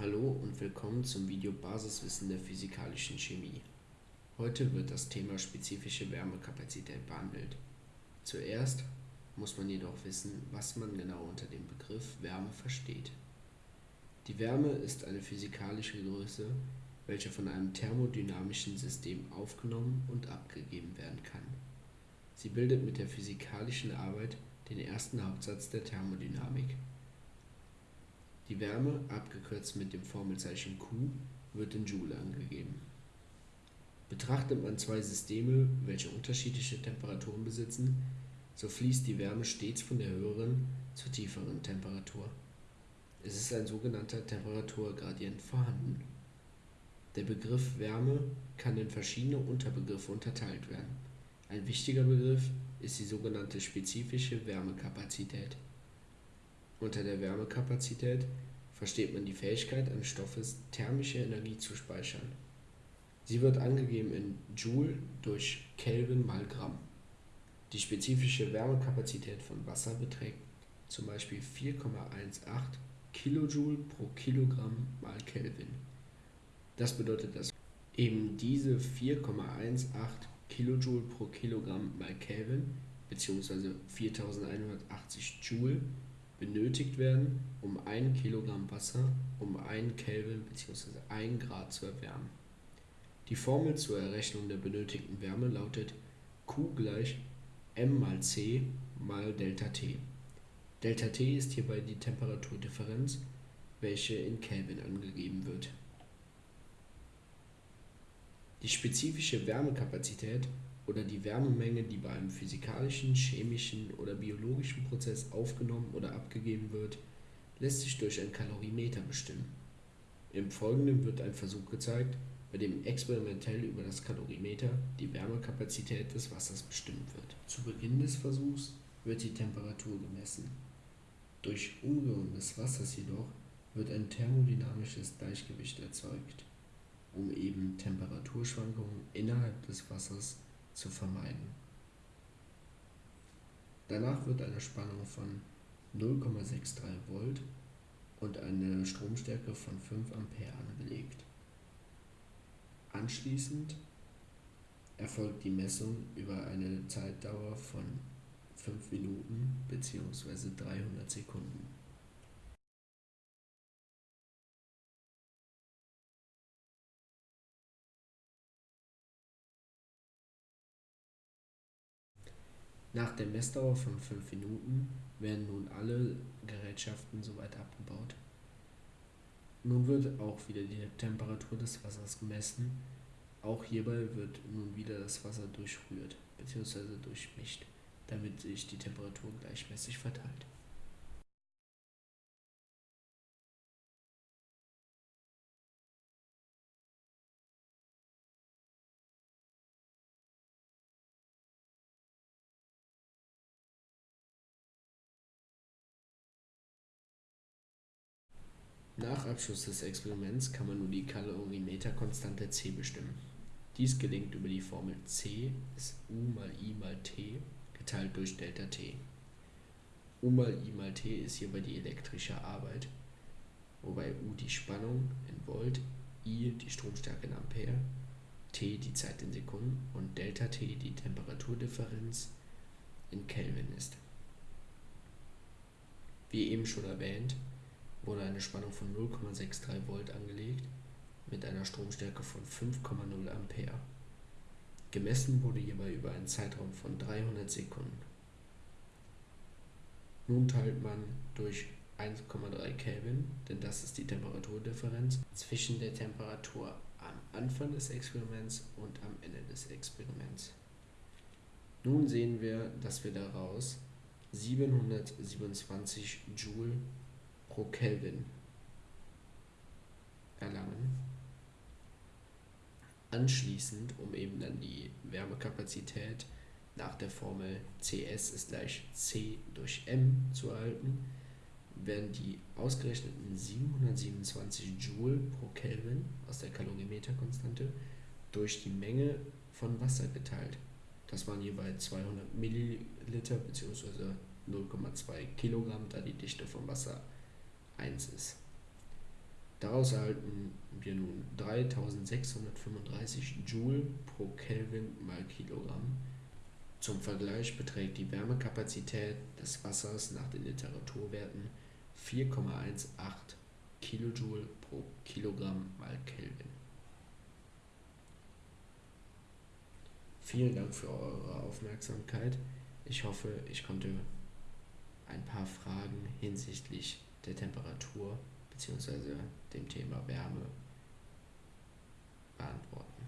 Hallo und willkommen zum Video Basiswissen der physikalischen Chemie. Heute wird das Thema spezifische Wärmekapazität behandelt. Zuerst muss man jedoch wissen, was man genau unter dem Begriff Wärme versteht. Die Wärme ist eine physikalische Größe, welche von einem thermodynamischen System aufgenommen und abgegeben werden kann. Sie bildet mit der physikalischen Arbeit den ersten Hauptsatz der Thermodynamik. Die Wärme, abgekürzt mit dem Formelzeichen Q, wird in Joule angegeben. Betrachtet man zwei Systeme, welche unterschiedliche Temperaturen besitzen, so fließt die Wärme stets von der höheren zur tieferen Temperatur. Es ist ein sogenannter Temperaturgradient vorhanden. Der Begriff Wärme kann in verschiedene Unterbegriffe unterteilt werden. Ein wichtiger Begriff ist die sogenannte spezifische Wärmekapazität. Unter der Wärmekapazität versteht man die Fähigkeit eines Stoffes, thermische Energie zu speichern. Sie wird angegeben in Joule durch Kelvin mal Gramm. Die spezifische Wärmekapazität von Wasser beträgt zum Beispiel 4,18 kJ pro Kilogramm mal Kelvin. Das bedeutet, dass eben diese 4,18 kJ pro Kilogramm mal Kelvin bzw. 4180 Joule benötigt werden, um 1 Kilogramm Wasser um 1 Kelvin bzw. 1 Grad zu erwärmen. Die Formel zur Errechnung der benötigten Wärme lautet Q gleich m mal c mal Delta T. Delta T ist hierbei die Temperaturdifferenz, welche in Kelvin angegeben wird. Die spezifische Wärmekapazität oder die Wärmemenge, die bei einem physikalischen, chemischen oder biologischen Prozess aufgenommen oder abgegeben wird, lässt sich durch ein Kalorimeter bestimmen. Im Folgenden wird ein Versuch gezeigt, bei dem experimentell über das Kalorimeter die Wärmekapazität des Wassers bestimmt wird. Zu Beginn des Versuchs wird die Temperatur gemessen. Durch Umrühren des Wassers jedoch wird ein thermodynamisches Gleichgewicht erzeugt, um eben Temperaturschwankungen innerhalb des Wassers zu vermeiden. Danach wird eine Spannung von 0,63 Volt und eine Stromstärke von 5 Ampere angelegt. Anschließend erfolgt die Messung über eine Zeitdauer von 5 Minuten bzw. 300 Sekunden. Nach der Messdauer von 5 Minuten werden nun alle Gerätschaften soweit abgebaut. Nun wird auch wieder die Temperatur des Wassers gemessen. Auch hierbei wird nun wieder das Wasser durchrührt bzw. durchmischt, damit sich die Temperatur gleichmäßig verteilt. Nach Abschluss des Experiments kann man nun die Kalorimeterkonstante C bestimmen. Dies gelingt über die Formel C ist U mal I mal T geteilt durch Delta T. U mal I mal T ist hierbei die elektrische Arbeit, wobei U die Spannung in Volt, I die Stromstärke in Ampere, T die Zeit in Sekunden und Delta T die Temperaturdifferenz in Kelvin ist. Wie eben schon erwähnt, wurde eine Spannung von 0,63 Volt angelegt mit einer Stromstärke von 5,0 Ampere. Gemessen wurde hierbei über einen Zeitraum von 300 Sekunden. Nun teilt man durch 1,3 Kelvin, denn das ist die Temperaturdifferenz zwischen der Temperatur am Anfang des Experiments und am Ende des Experiments. Nun sehen wir, dass wir daraus 727 Joule pro Kelvin erlangen. Anschließend, um eben dann die Wärmekapazität nach der Formel Cs ist gleich C durch M zu erhalten, werden die ausgerechneten 727 Joule pro Kelvin aus der Kalorimeterkonstante durch die Menge von Wasser geteilt. Das waren jeweils 200 Milliliter bzw. 0,2 Kilogramm, da die Dichte vom Wasser 1 ist. Daraus erhalten wir nun 3635 Joule pro Kelvin mal Kilogramm. Zum Vergleich beträgt die Wärmekapazität des Wassers nach den Literaturwerten 4,18 kJ pro Kilogramm mal Kelvin. Vielen Dank für eure Aufmerksamkeit. Ich hoffe, ich konnte ein paar Fragen hinsichtlich der Temperatur bzw. dem Thema Wärme beantworten.